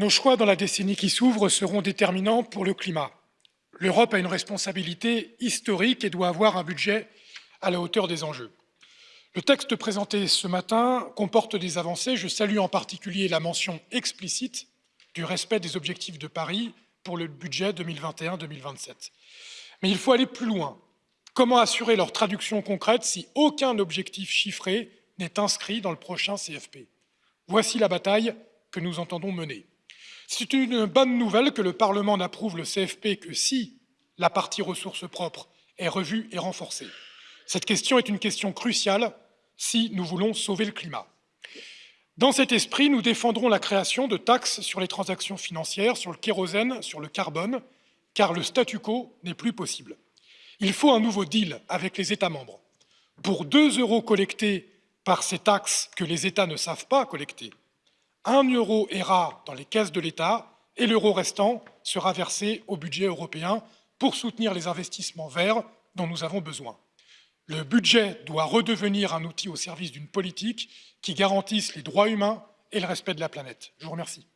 nos choix dans la décennie qui s'ouvre seront déterminants pour le climat. L'Europe a une responsabilité historique et doit avoir un budget à la hauteur des enjeux. Le texte présenté ce matin comporte des avancées. Je salue en particulier la mention explicite du respect des objectifs de Paris pour le budget 2021-2027. Mais il faut aller plus loin. Comment assurer leur traduction concrète si aucun objectif chiffré n'est inscrit dans le prochain CFP Voici la bataille que nous entendons mener. C'est une bonne nouvelle que le Parlement n'approuve le CFP que si la partie ressources propres est revue et renforcée. Cette question est une question cruciale si nous voulons sauver le climat. Dans cet esprit, nous défendrons la création de taxes sur les transactions financières, sur le kérosène, sur le carbone, car le statu quo n'est plus possible. Il faut un nouveau deal avec les États membres. Pour 2 euros collectés par ces taxes que les États ne savent pas collecter, 1 euro ira dans les caisses de l'État et l'euro restant sera versé au budget européen pour soutenir les investissements verts dont nous avons besoin. Le budget doit redevenir un outil au service d'une politique qui garantisse les droits humains et le respect de la planète. Je vous remercie.